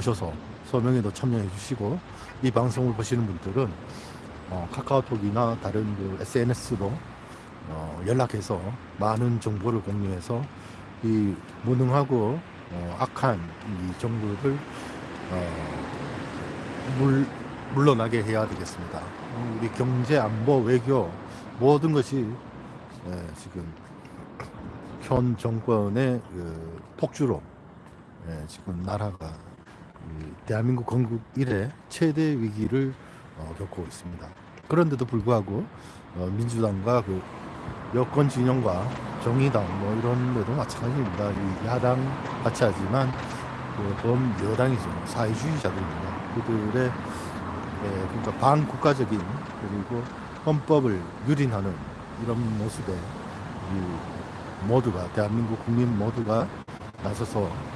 보셔서 서명에도 참여해 주시고 이 방송을 보시는 분들은 어, 카카오톡이나 다른 그 SNS로 어, 연락해서 많은 정보를 공유해서 이 무능하고 어, 악한 이 정부를 어, 물, 물러나게 해야 되겠습니다. 어, 우리 경제, 안보, 외교 모든 것이 예, 지금 현 정권의 그 폭주로 예, 지금 나라가 이 대한민국 건국 이래 최대 위기를 어, 겪고 있습니다. 그런데도 불구하고 어, 민주당과 그 여권 진영과 정의당 뭐 이런 데도 마찬가지입니다. 이 야당 같이 하지만 그 범 여당이죠. 사회주의자들입니다. 그들의 예, 그러니까 반국가적인 그리고 헌법을 유린하는 이런 모습에 이 모두가 대한민국 국민 모두가 나서서 어,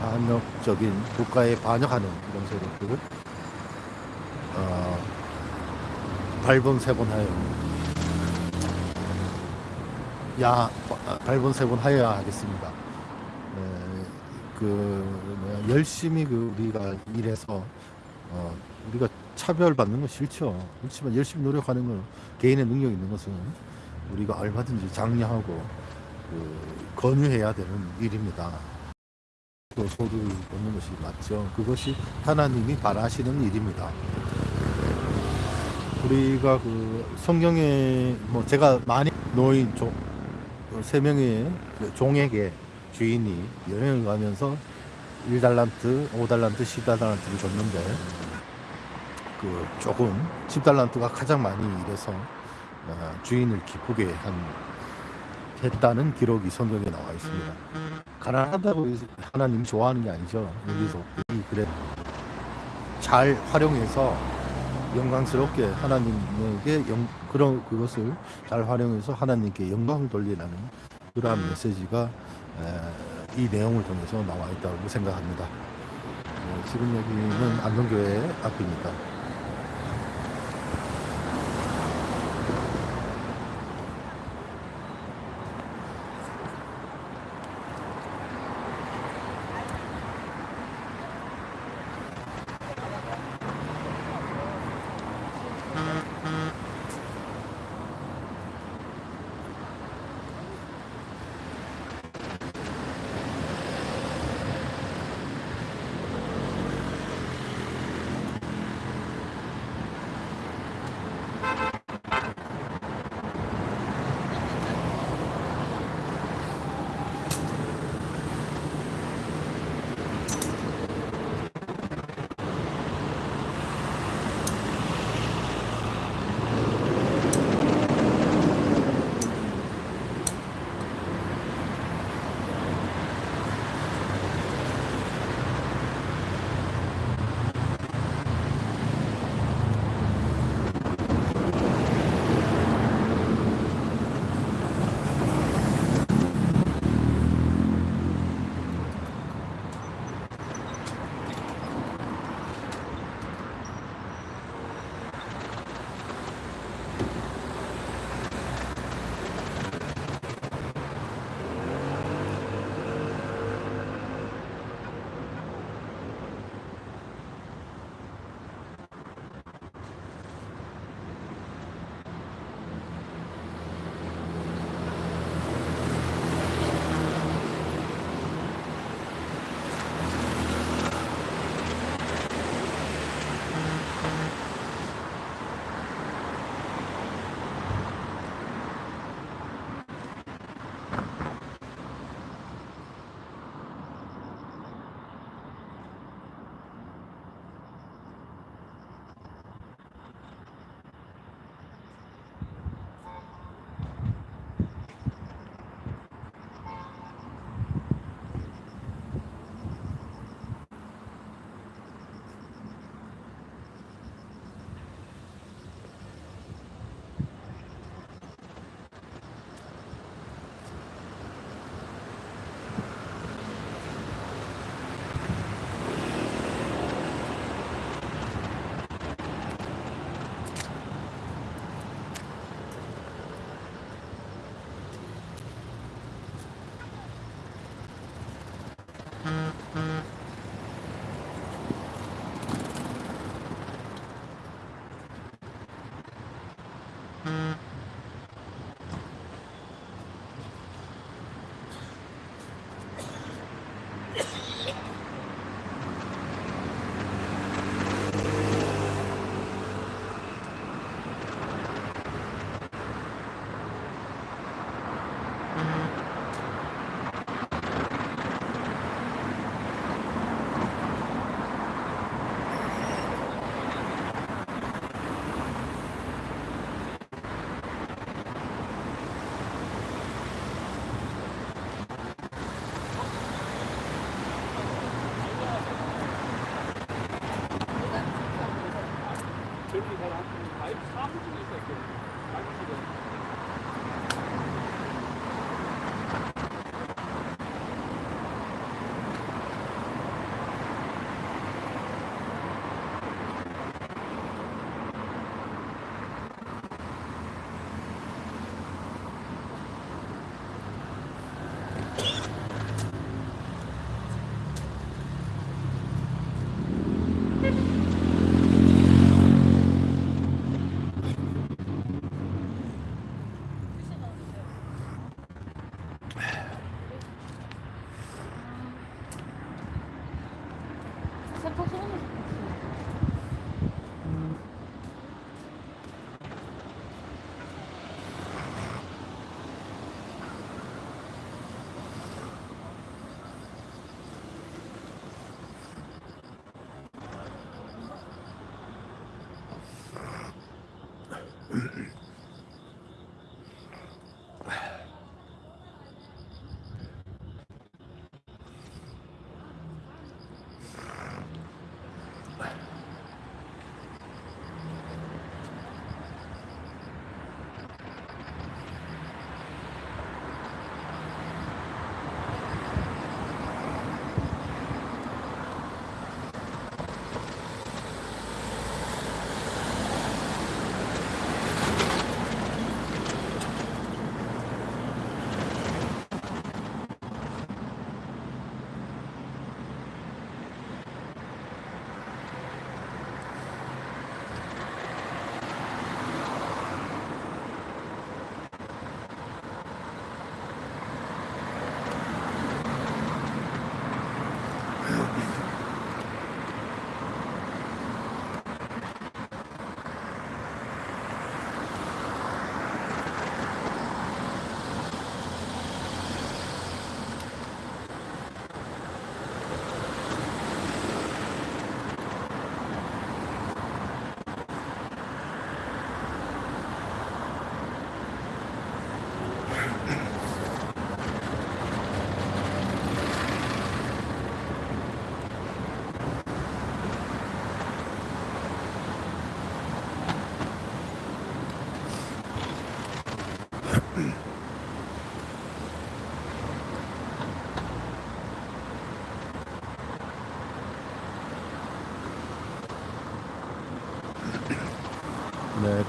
반역적인 국가에 반역하는 이런 세력들을 어, 발본 세번 하여 야 어, 발본 세번 하여야 하겠습니다. 에, 그 뭐야, 열심히 그 우리가 일해서 어, 우리가 차별받는 건 싫죠. 그렇지만 열심히 노력하는 건 개인의 능력 있는 것은 우리가 얼마든지 장려하고 그 권유해야 되는 일입니다. 또 소득을 얻는 것이 맞죠. 그것이 하나님이 바라시는 일입니다. 우리가 그 성경에 뭐 제가 많이 노인 종, 그세 명의 그 종에게 주인이 여행을 가면서 1달란트, 5달란트, 10달란트를 줬는데 그 조금 10달란트가 가장 많이 일해서 어, 주인을 기쁘게 한 했다는 기록이 성경에 나와 있습니다. 가난하다고 해서 하나님 좋아하는 게 아니죠. 여기서 이 그래 잘 활용해서 영광스럽게 하나님에게 영, 그런 그것을 잘 활용해서 하나님께 영광을 돌리라는 그러한 메시지가 에, 이 내용을 통해서 나와 있다고 생각합니다. 어, 지금 여기는 안동교회 앞입니다.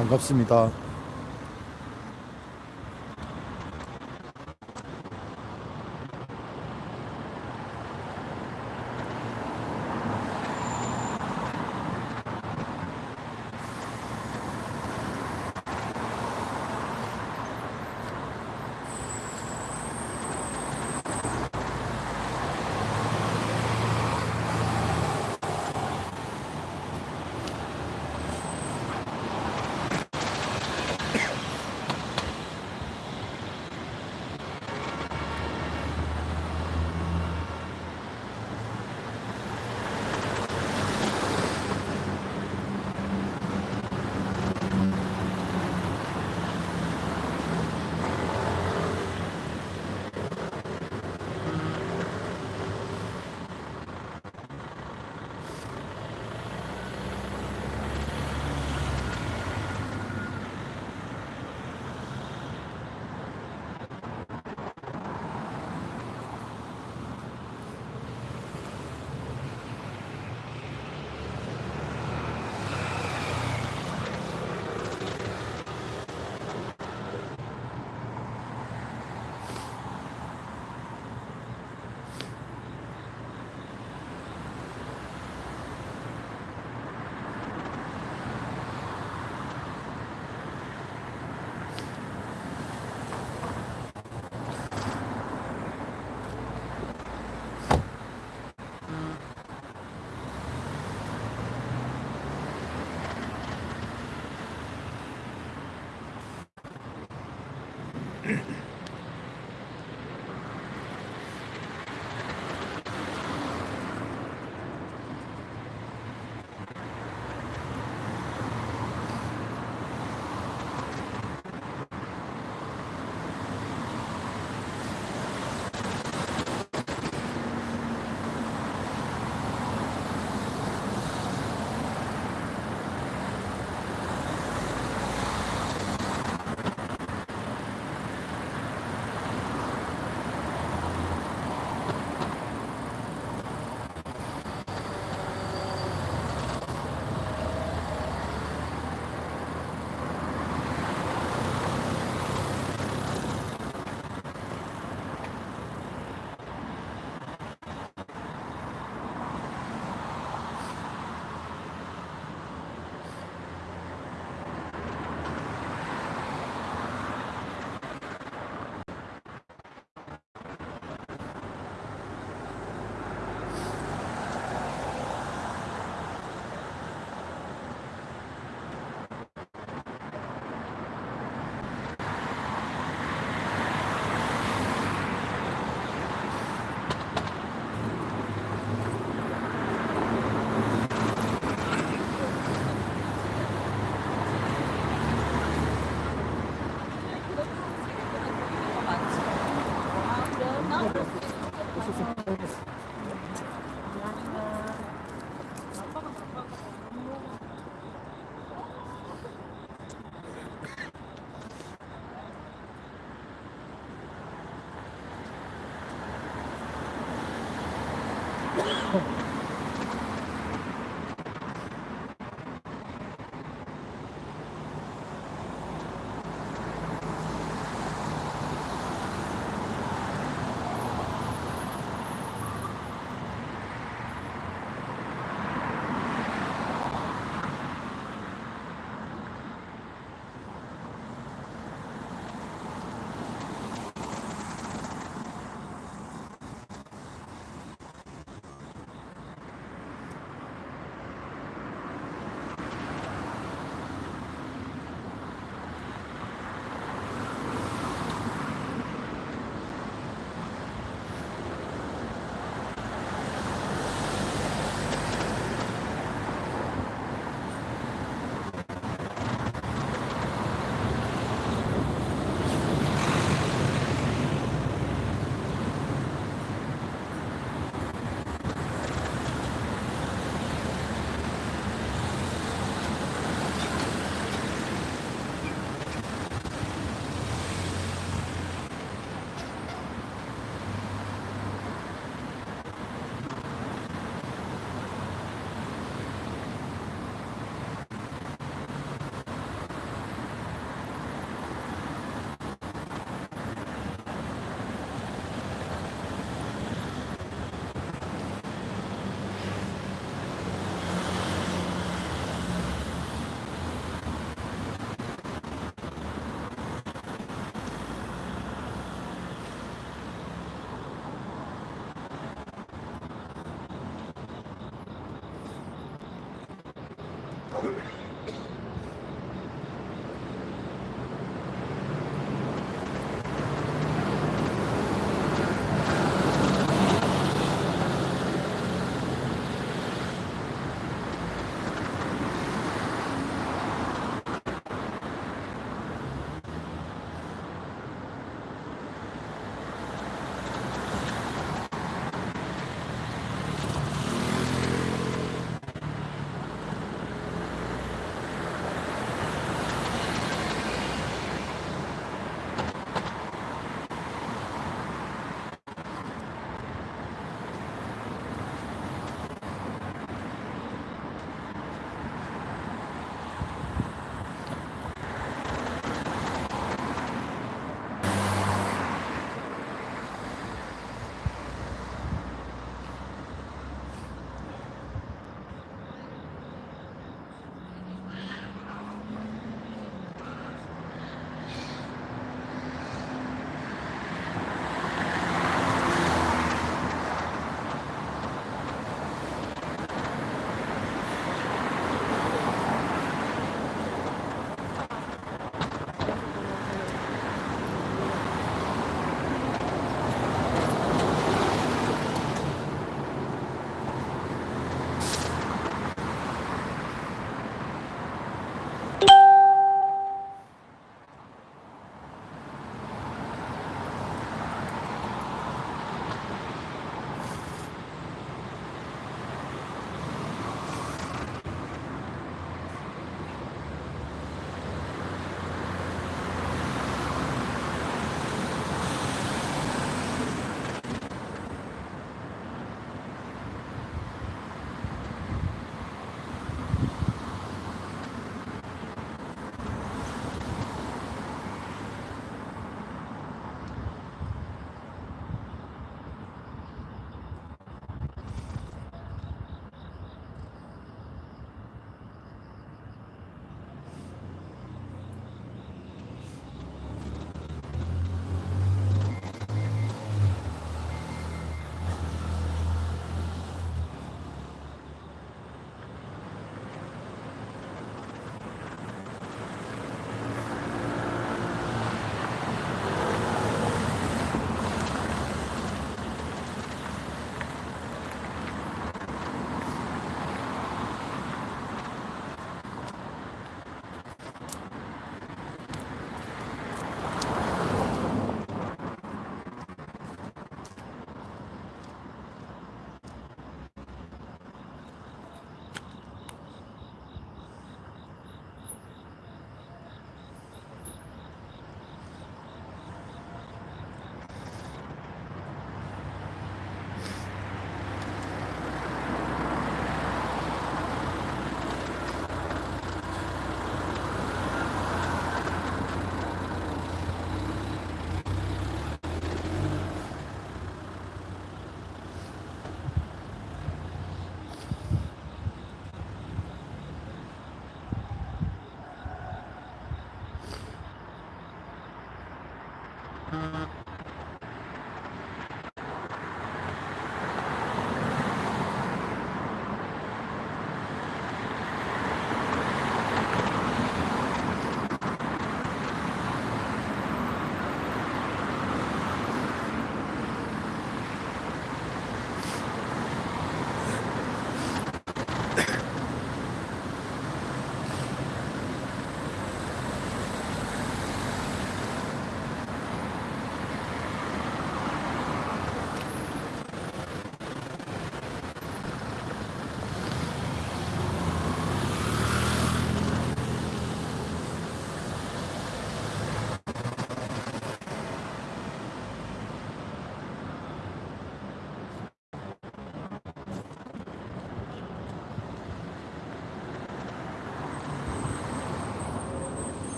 반갑습니다.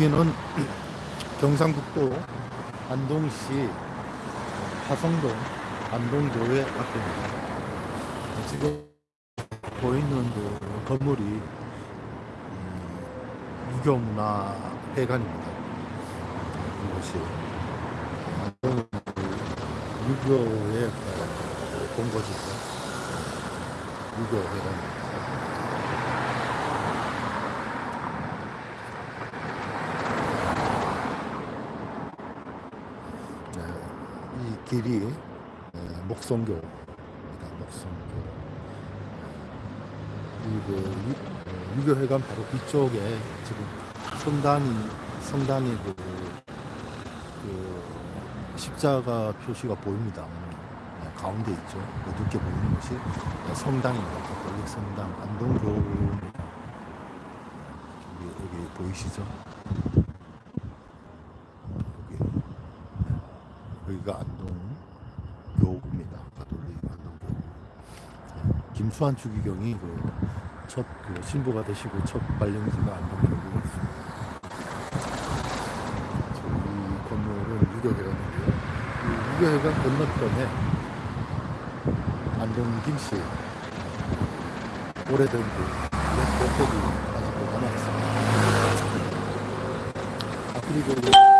여기는 경상북도 안동시 화성동 안동교회 앞입니다. 지금 보이는 그 건물이 음, 유교문화회관입니다. 이것이 안동 유교의 어, 본거지죠. 유교회관입니다. 네, 이 길이 네, 목성교입니다. 목성교. 그리고 유- 어, 유교회관 바로 뒤쪽에 지금 성당이 성당이 그, 그 십자가 표시가 보입니다. 네, 가운데 있죠. 어둡게 보이는 것이 네, 성당입니다. 성당 안동교 여기, 여기 보이시죠? 여기 여기가 안동교구입니다. 가톨릭 안동교구. 김 수환 추기경이 그첫 그 신부가 되시고 첫 발령지가 안동교구였습니다. 이 건물은 유교회관이고요. 이 유교회관 건너편에 안동 김씨 오래된 그 랩법들이 아직도 남아있습니다. 아, 그리고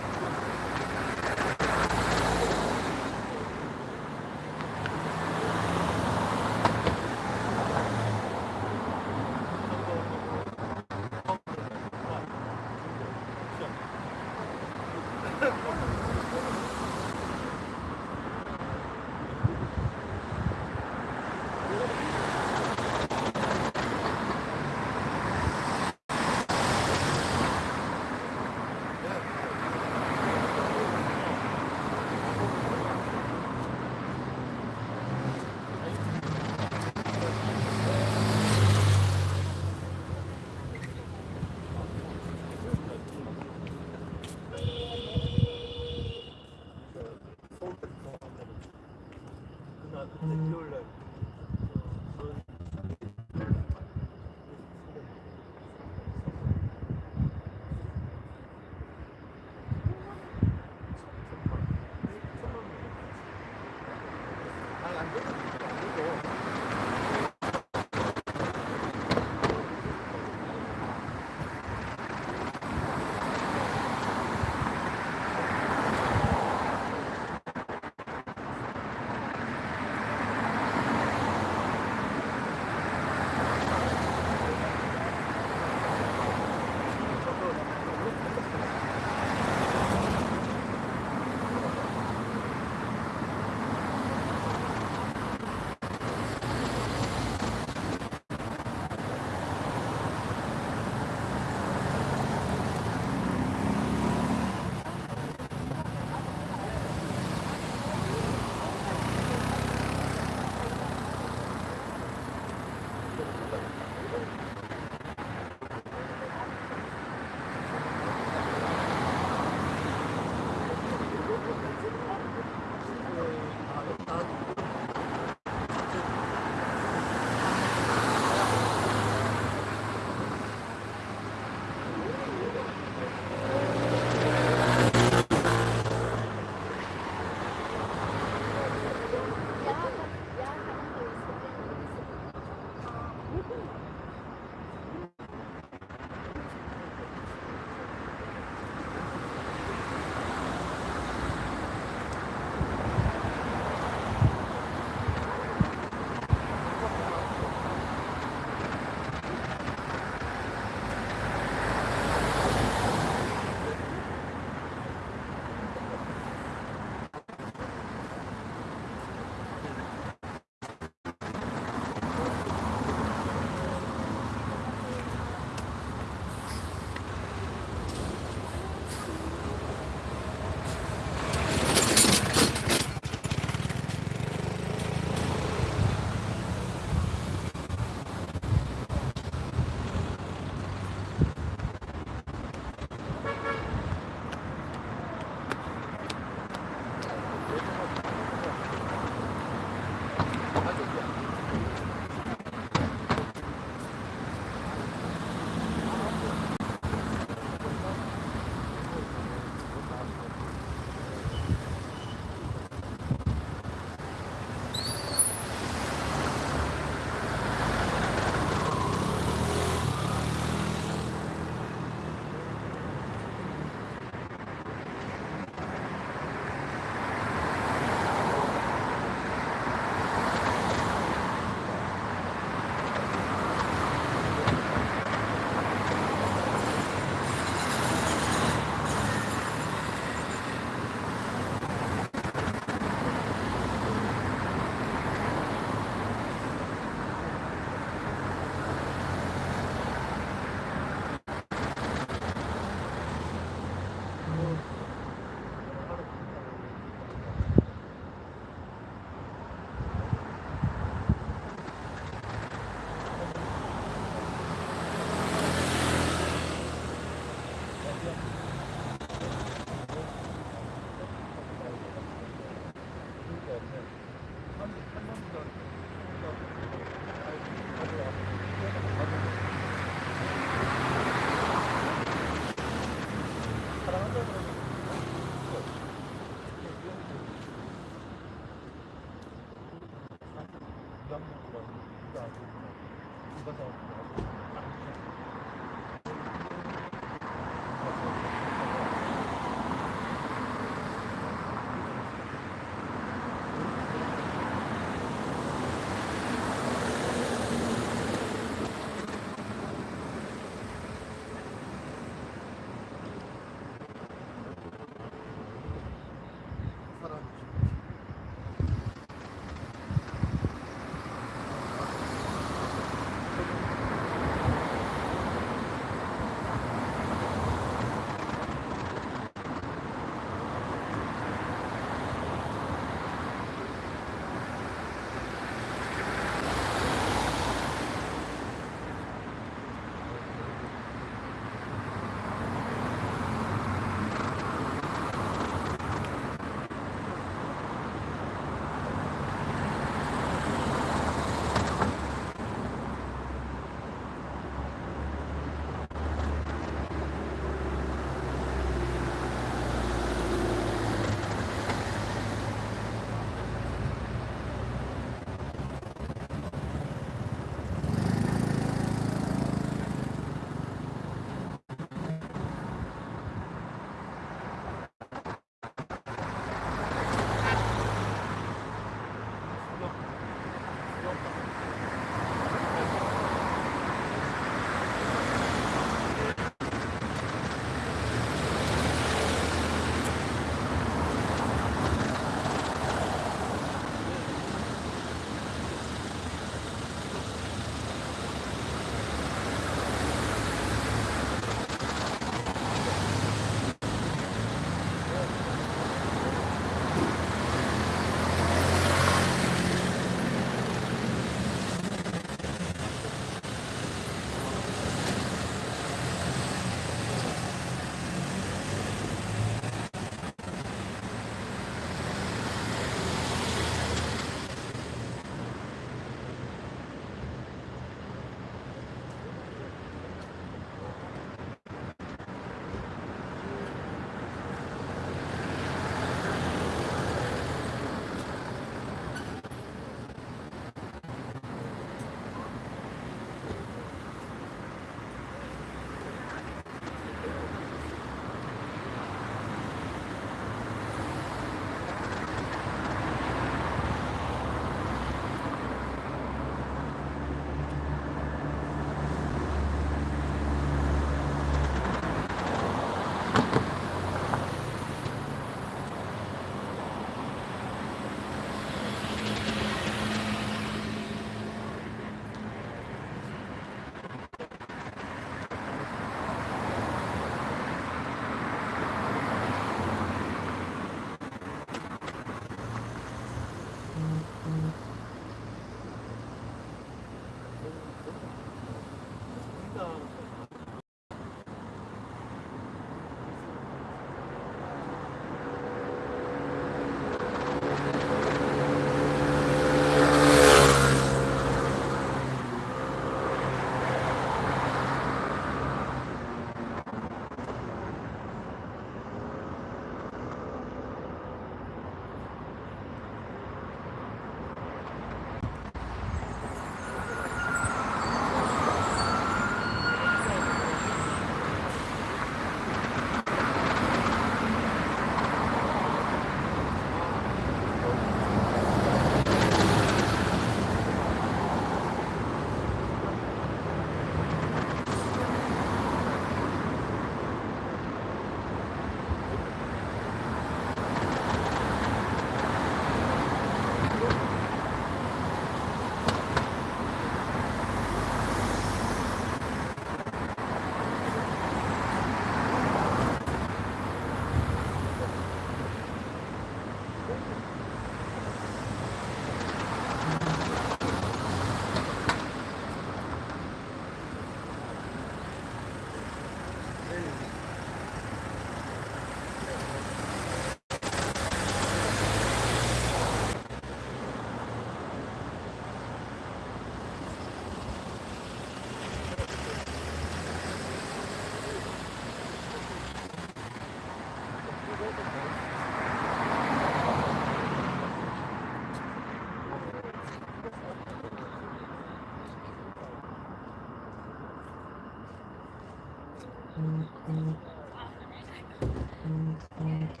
네,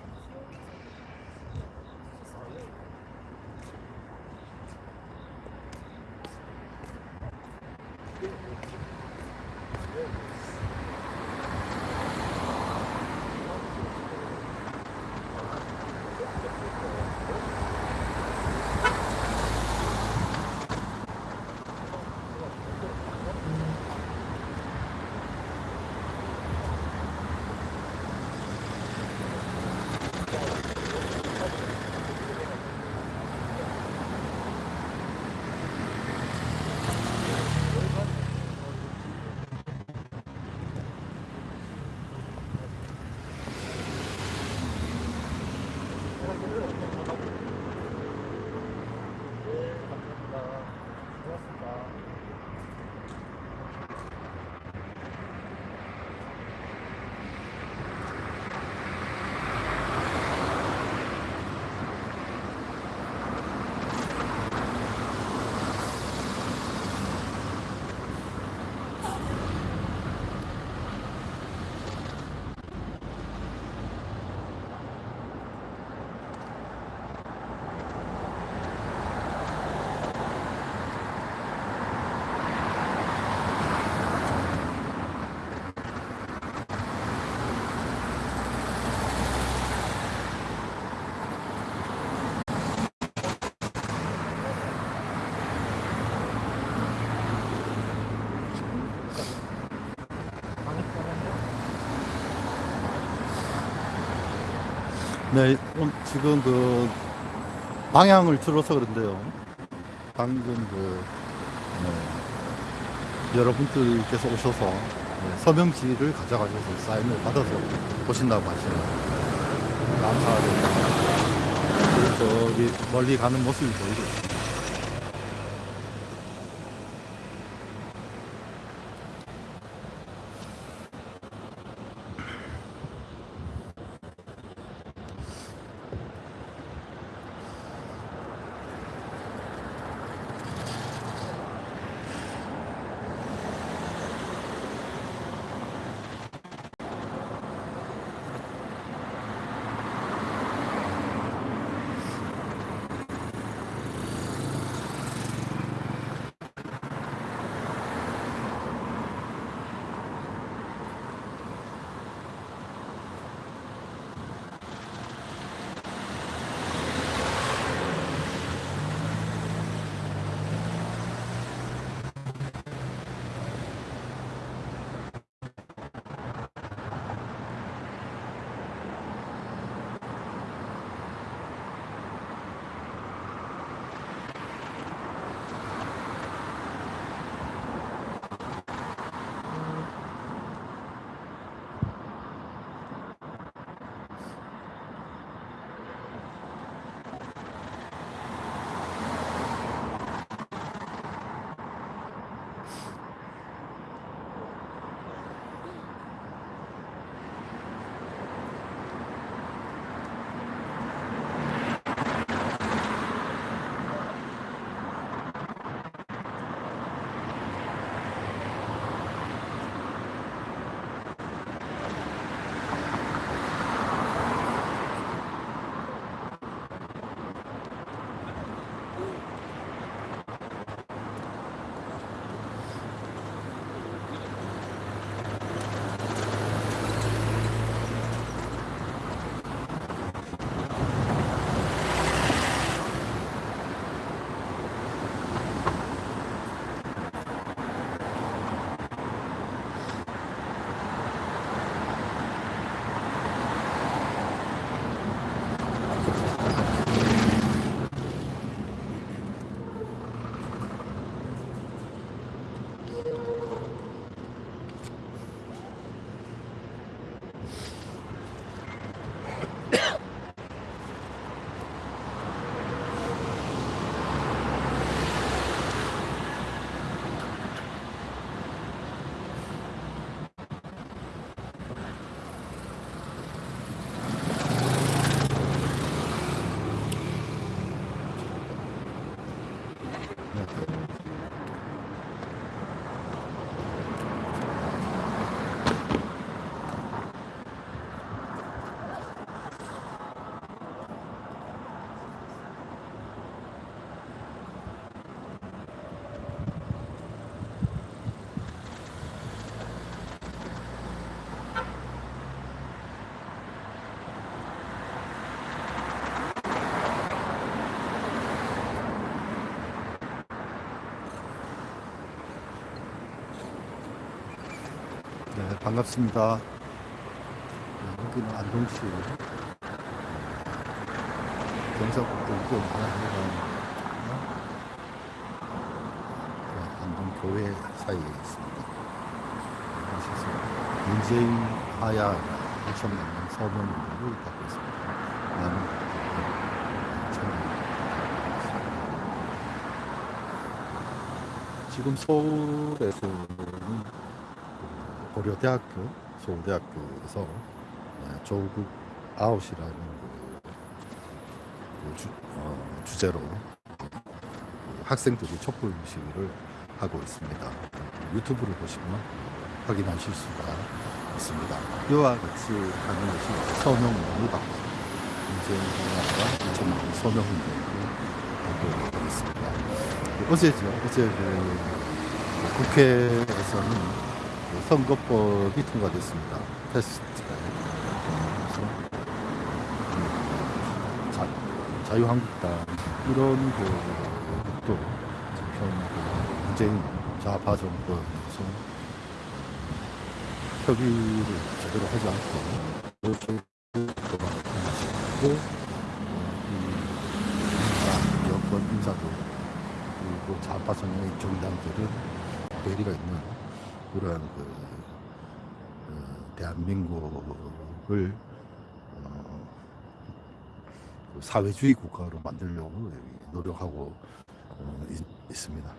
지금 그 방향을 틀어서 그런데요. 방금 그 네, 여러분들께서 오셔서 네, 서명지를 가져가셔서 사인을 받아서 보신다고 하시네요. 감사합니다. 저기 멀리 가는 모습이 보이고 반갑습니다. 네, 여기는 안동시 경사국도 이거 하나가 안동 교회 사이에 있습니다. 문재인 하야 2천만 명 서명을 받고 있습니다. 참여. 지금 서울에서는 그 고려대학교, 서울대학교에서 네, 조국 아웃이라는 그, 그 주, 어, 주제로 그 학생들이 촛불 시위를 하고 있습니다. 유튜브를 보시면 확인하실 수가 있습니다. 이와 같이 하는 것이 서명운동을 받고 문재인 대통령과 2천만 서명운동을 하고 있습니다. 어제죠. 어제 그 국회에서는 그 선거법이 통과됐습니다. 테스트가. 자, 자유한국당 이런 그또 현그 문재인 좌파 정권에서 협의를 제대로 하지 않고 통과시키고 이 여권 인사도 그리고 좌파 성향의 정당들은 괴리가 있는 그러한 그, 어, 대한민국을 어, 그 사회주의 국가로 만들려고 노력하고 어, 있, 있습니다.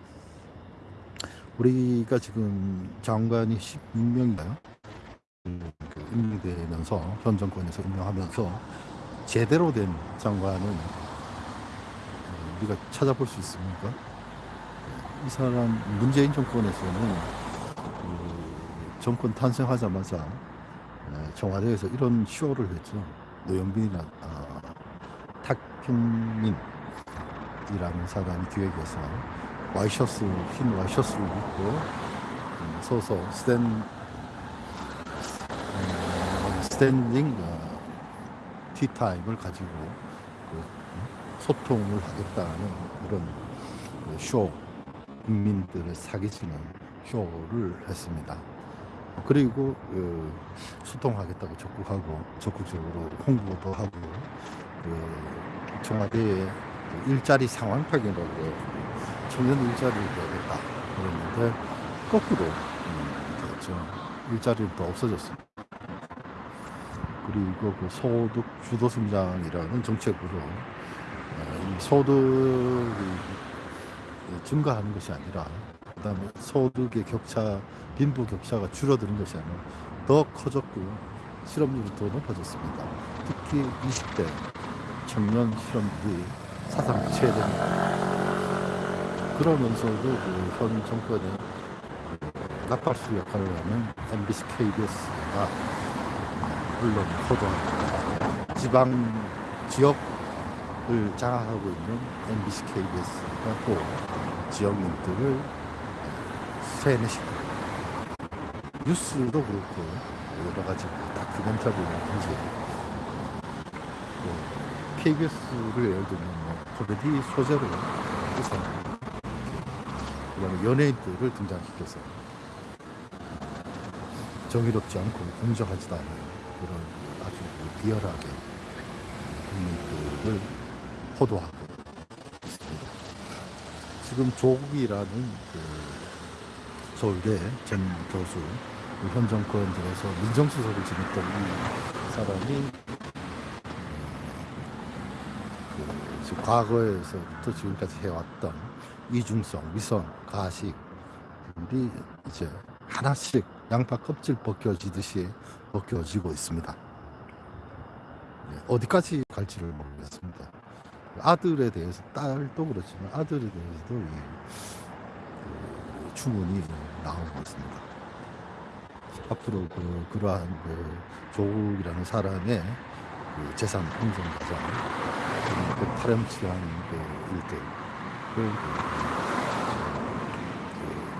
우리가 지금 장관이 16명인가요? 그 임명되면서 현 정권에서 임명하면서 제대로 된 장관은 어, 우리가 찾아볼 수 있습니까? 이 사람 문재인 정권에서는 그 정권 탄생하자마자 에, 청와대에서 이런 쇼를 했죠. 노영빈이나 아, 탁경민이라는 사람이 기획해서 와이셔츠 흰 와이셔츠를 입고 음, 서서 스탠 어, 스탠딩 어, 티타임을 가지고 그, 음, 소통을 하겠다는 그런 그쇼 국민들을 사기치는 쇼를 했습니다. 그리고 그 소통하겠다고 적극하고 적극적으로 홍보도 하고 그 청와대에 그 일자리 상황 파견으로 청년 일자리를 내겠다 그랬는데 거꾸로 음, 됐죠. 일자리는 또 없어졌습니다. 그리고 그 소득 주도 성장이라는 정책으로 어, 이 소득이 증가하는 것이 아니라 그다음에 소득의 격차, 빈부 격차가 줄어드는 것이 아니라 더 커졌고요. 실업률이 더 높아졌습니다. 특히 20대 청년 실업률이 사상 최대입니다. 그러면서도 그 현 정권의 그 나팔수 역할을 하는 MBC, KBS가 물론 포도합니다. 지방 지역을 장악하고 있는 MBC, KBS가 또 지역민들을 세뇌시키고 뉴스도 그렇고 여러 가지 그 다큐멘터리라든지 또 KBS를 예를 들면 뭐 코미디 소재로 해서 그다음에 연예인들을 등장시켜서 정의롭지 않고 공정하지도 않은 그런 아주 그 비열하게 국민들을 호도하고 있습니다. 지금 조국이라는 그 서울대 전 교수 그현 정권 들어서 민정수석을 지냈던 이 사람이 그 과거에서부터 지금까지 해왔던 이중성, 위선, 가식이 이제 하나씩 양파 껍질 벗겨지듯이 벗겨지고 있습니다. 네, 어디까지 갈지를 모르겠습니다. 아들에 대해서 딸도 그렇지만 아들에 대해서도 이, 그 추문이 나오고 있습니다. 앞으로 그 그러한 그 조국이라는 사람의 그 재산 형성 과정, 그 파렴치한 그 일들, 그,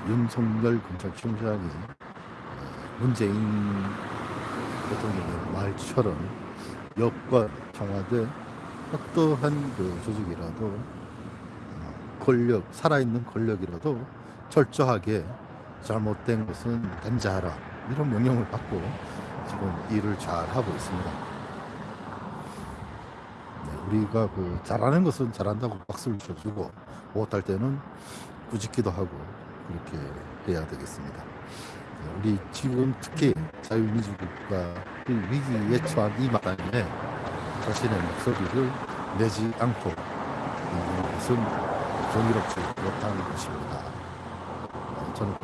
그 윤석열 검찰총장이 어, 문재인 대통령의 말처럼 여권 청와대 어떠한 그 조직이라도 어, 권력 살아있는 권력이라도 철저하게 잘못된 것은 단죄하라 이런 명령을 받고 지금 일을 잘 하고 있습니다. 네, 우리가 그 잘하는 것은 잘한다고 박수를 쳐주고 못할 때는 꾸짖기도 하고 그렇게 해야 되겠습니다. 네, 우리 지금 특히 자유민주국가 위기에 처한 이 마당에 자신의 목소리를 내지 않고 있는 것은 정의롭지 못한 것입니다. 어, 저는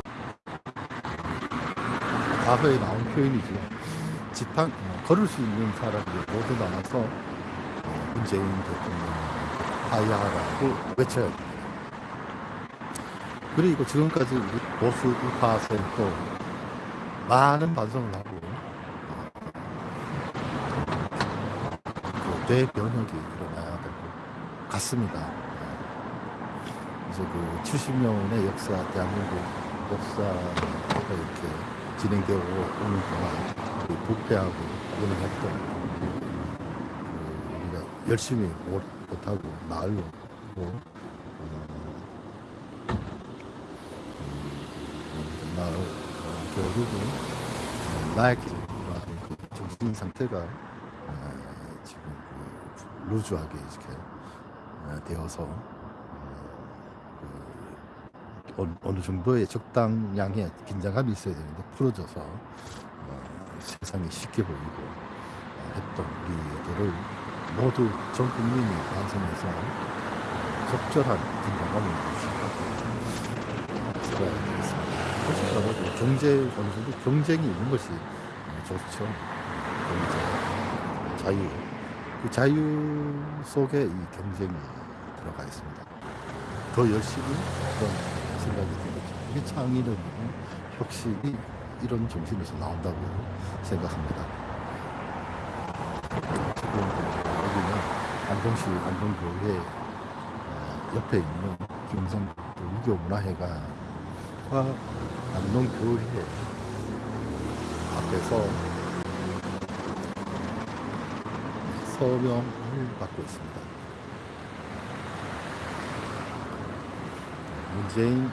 과거에 나온 표현이죠. 지팡 어, 걸을 수 있는 사람이 모두 나와서 어, 문재인 대통령 하야라고 외쳐야 됩니다. 그리고 지금까지 보수 우파 세력도 많은 반성을 하고 그 대변혁이 일어나야 될 것 같습니다. 그래서 그 70년의 역사, 대한민국 역사가 이렇게 진행되어 오는 동안 우리 부패하고 운영했던 그 우리가 열심히 못, 못하고 어, 음, 나 어, 결국은 어, 나약해지는 그 정신 상태가 어, 지금 그 루즈하게 이렇게 어, 되어서 어, 그 어느- 정도의 적당량의 긴장감이 있어야 되는데 풀어져서 어, 세상이 쉽게 보이고 어, 했던 우리들을 모두 전 국민이 반성해서 적절한 긴장감을 유지하고 들어야 되겠습니다. 솔직히 경제 어느 정도 경쟁이 있는 것이 어, 좋죠. 경제, 자유. 그 자유 속에 이 경쟁이 들어가 있습니다. 더 열심히 그런 생각이 들죠. 이게 창의는 혁신이 이런 정신에서 나온다고 생각합니다. 지금 여기는 안동시 안동교회 어, 옆에 있는 김성도 유교문화회가 안동교회 앞에서 서명을 받고 있습니다. 문재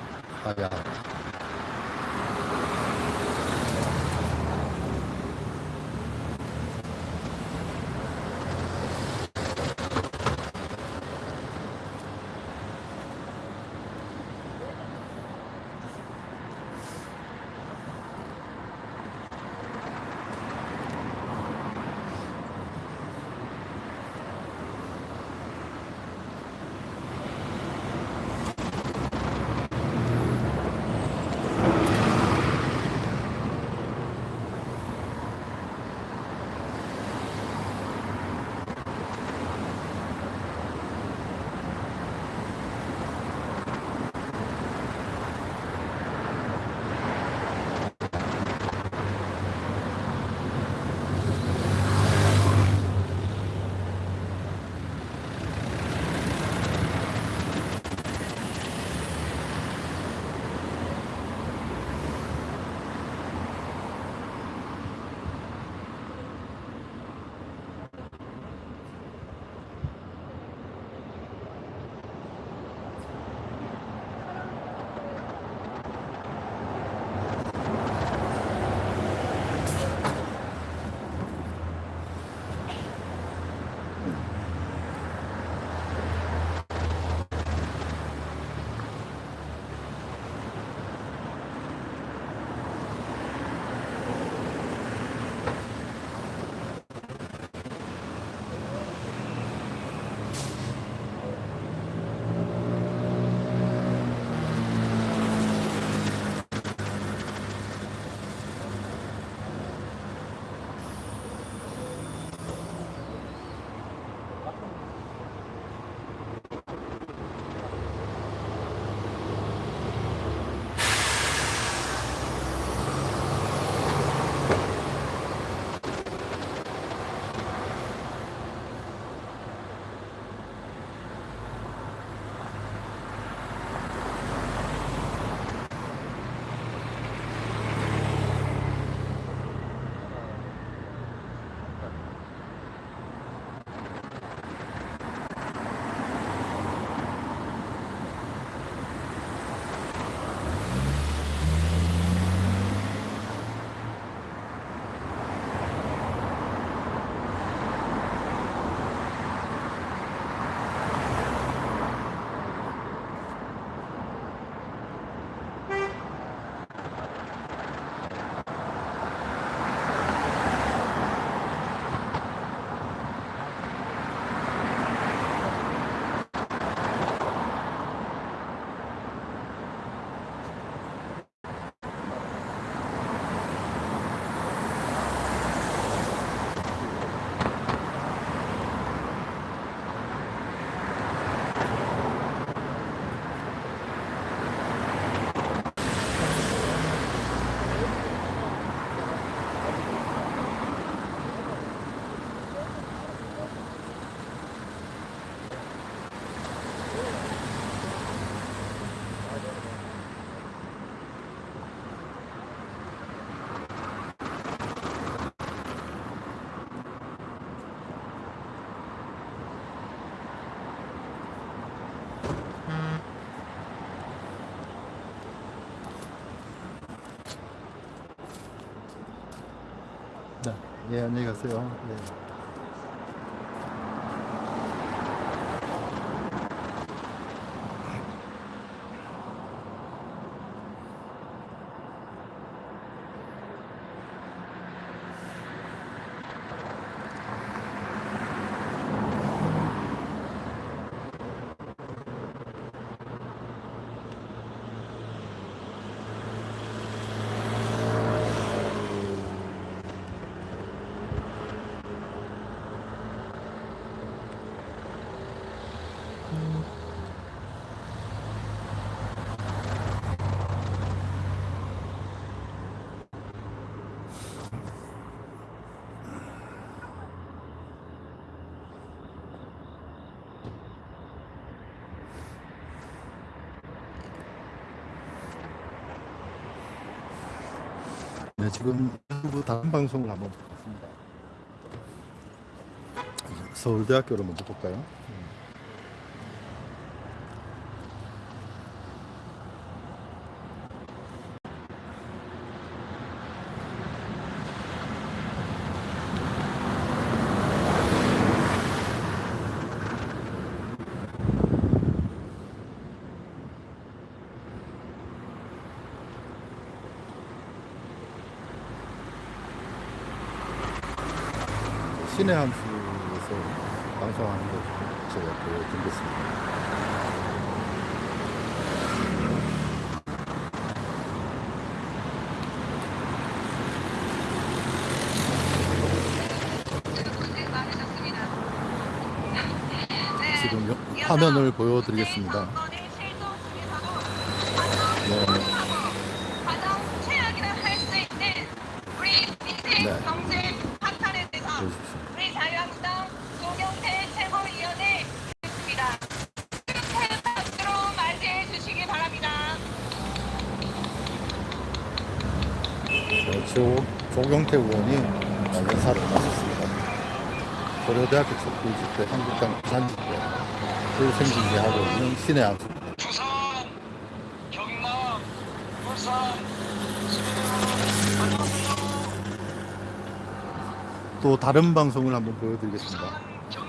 예, 안녕히 가세요. 네. 네, 지금 유튜브 다른 방송을 한번 보겠습니다. 서울대학교를 먼저 볼까요? 신의 한수에서 방송하는 거 제가 보여드리겠습니다. 지금 요- 화면을 보여드리겠습니다. 네, 고려대학교 촛불 집회, 한국당 부산 집회, 불생중계하고 있는 신의 한수. 부산, 경남, 울산, 또 다른 방송을 한번 보여드리겠습니다.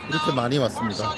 이렇게 많이 왔습니다.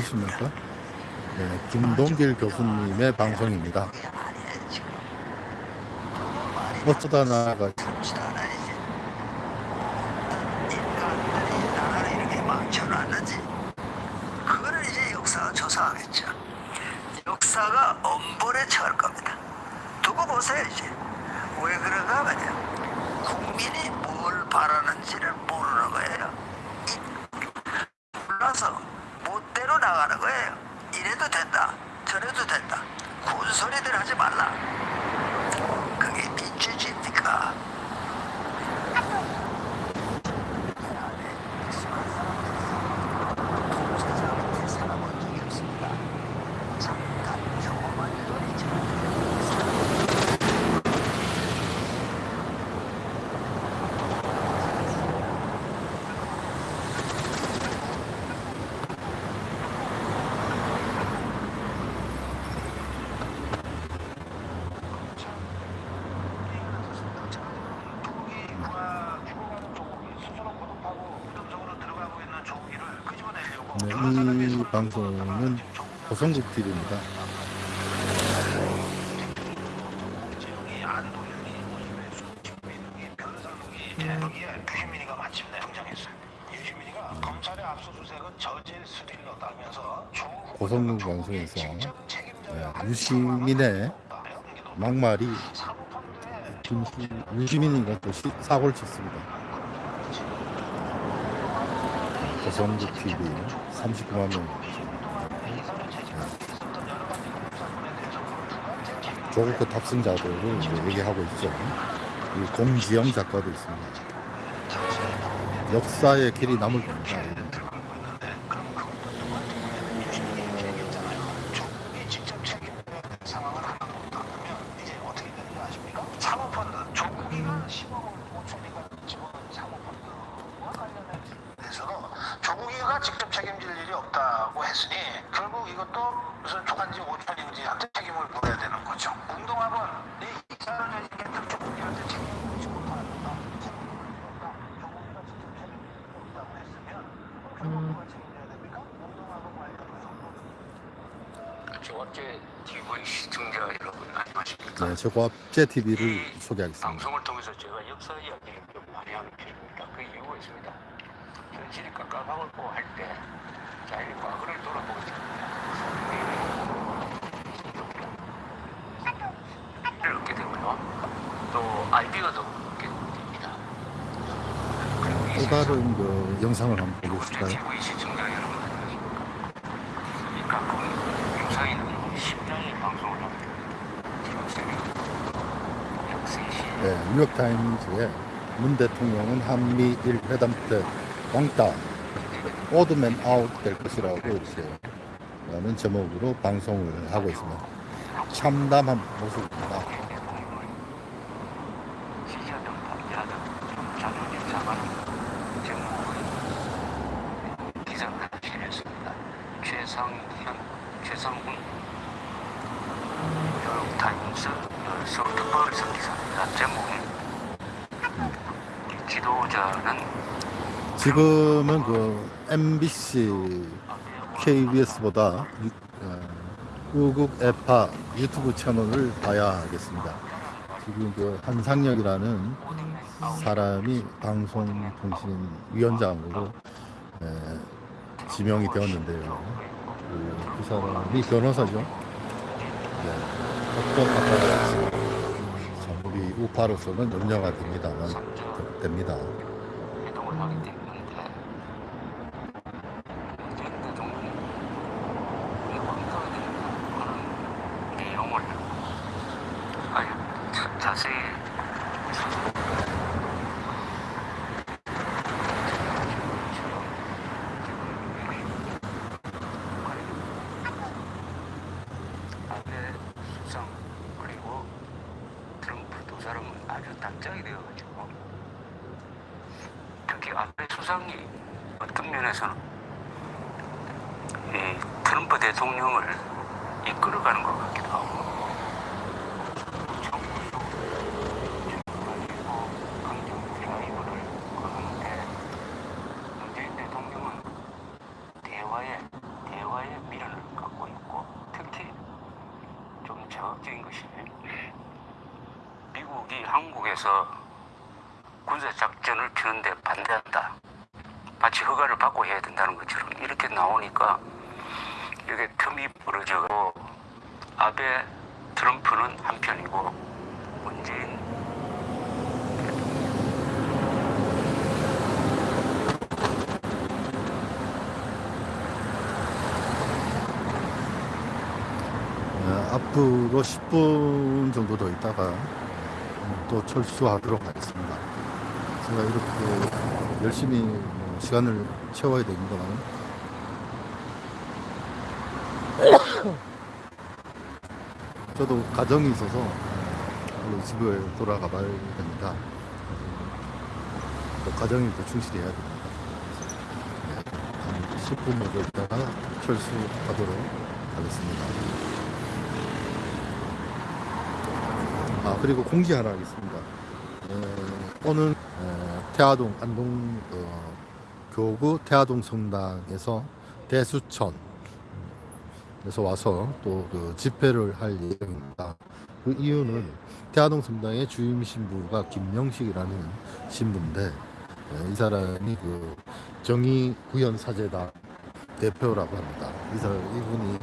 보이십니까? 네, 김동길 교수님의 방송입니다. 어쩌다 나가 가성국 TV입니다. 음. 고성능 방송에서 네, 유시민의 막말이 유시민인가 또 사고를 쳤습니다. 고성국 TV 39만 명. 조국호 탑승자들을 얘기하고 있죠. 이 공지영 작가도 있습니다. 역사의 길이 남을 겁니다. 국제TV를 소개하겠습니다. 타임즈에 문 대통령은 한미일 회담 때 왕따 오드맨 아웃 될 것이라고 이렇게 라는 제목으로 방송을 하고 있습니다. 참담한 모습 MBC, KBS보다 우국 에파 유튜브 채널을 봐야 하겠습니다. 지금 그 한상혁이라는 사람이 방송통신위원장으로 에, 지명이 되었는데요. 그, 그 사람이 변호사죠. 네, 법적 아파트 우파로서는 염려가 됩니다만 됩니다. 대통령을 앞으로 10분 정도 더 있다가 어, 또 철수하도록 하겠습니다. 제가 이렇게 열심히 뭐 시간을 채워야 됩니다. 저도 가정이 있어서 얼른 집에 돌아가 봐야 됩니다. 또 가정에 또 충실해야 됩니다. 네, 한 10분 정도 있다가 철수하도록 하겠습니다. 아 그리고 공지 하나 하겠습니다. 어, 오늘 어, 태화동 안동 어, 교구 태화동 성당에서 대수천 에서 와서 또 그 집회를 할 예정입니다. 그 이유는 태화동 성당의 주임 신부가 김명식이라는 신부인데 어, 이 사람이 그 정의 구현 사제단 대표라고 합니다. 이 사람 이분이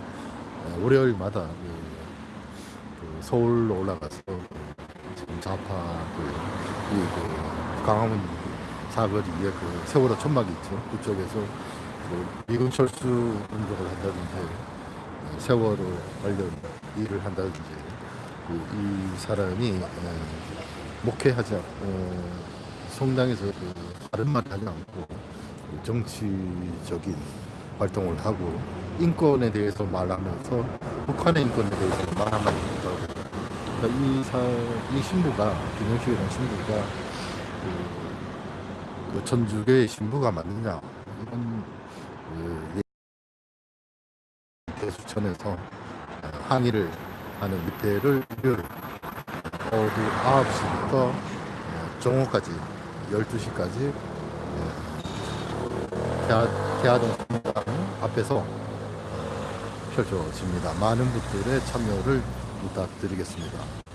어, 월요일마다 그그 서울로 올라가서 좌파 그, 이그 강화문 사거리에 그 세월호 천막이 있죠. 그쪽에서 그 미군 철수 운동을 한다든지 어, 세월호 관련 일을 한다든지 그 이 사람이 어, 목회하지 않, 어, 성당에서 그 다른 말 하지 않고 그 정치적인 활동을 하고 인권에 대해서 말하면서 북한의 인권에 대해서 말하면 된다고 그러니까 이, 사, 이 신부가 김영식이라는 신부가 그, 그 천주교의 신부가 맞느냐 이런 그 대수천에서 어, 항의를 하는 일요일 오후 9시부터 어, 정오까지 12시까지 태아, 태아동 성당 앞에서 어, 펼쳐집니다. 많은 분들의 참여를 부탁드리겠습니다.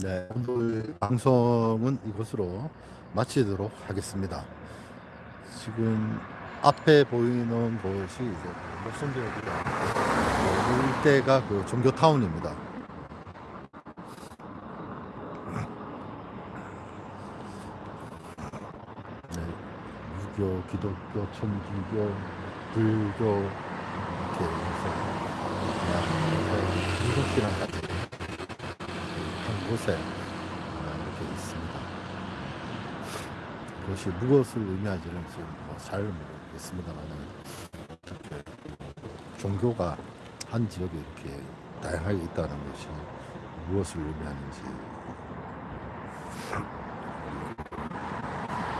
네, 오늘 방송은 이것으로 마치도록 하겠습니다. 지금 앞에 보이는 곳이 이제 목성대역이다. 일대가 그 종교타운입니다. 네, 유교, 기독교, 천주교, 불교 이렇게 해서 일곱 시간 같은 한 곳에 어, 이렇게 있습니다. 그것이 무엇을 의미하지는 지금 뭐잘 모르겠습니다만 이렇게 종교가 한 지역에 이렇게 다양하게 있다는 것이 무엇을 의미하는지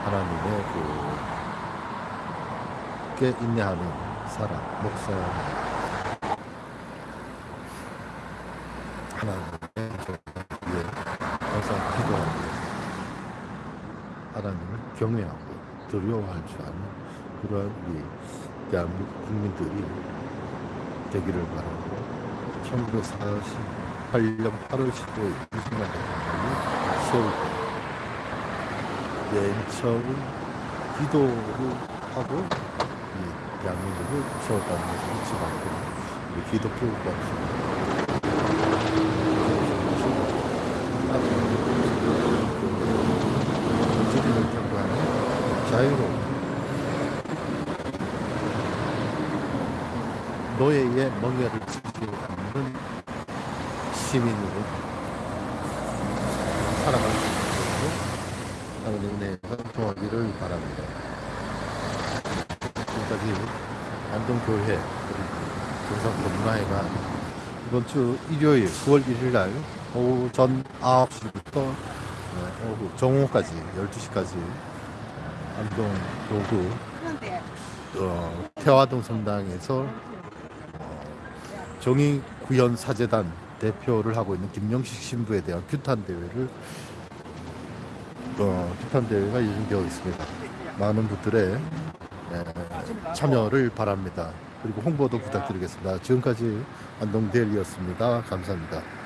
하나님의 그께 인내하는 사람, 목사 하나님 경외하고 두려워할 줄 아는 그러한 우리 대한민국 국민들이 되기를 바라고 1948년 8월 15일 이승만 대통령이 때맨 처음 기도를 하고 이 대한민국을 세웠다는 것을 잊지 말고 우리 진리를 경고하는 자유로운 노예의 멍에를 지지 않는 시민으로 살아갈 수 있도록 하나님 은혜가 통하기를 바랍니다. 지금까지 안동교회 그리고 문화회관 이번 주 일요일 9월 1일 날 오후 전 9시부터 오후 정오까지 12시까지 안동 도구 어, 태화동 성당에서 어, 정의 구현 사재단 대표를 하고 있는 김영식 신부에 대한 규탄 대회를 어, 규탄 대회가 예정되어 있습니다. 많은 분들의 에, 참여를 바랍니다. 그리고 홍보도 부탁드리겠습니다. 지금까지 안동대리였습니다. 감사합니다.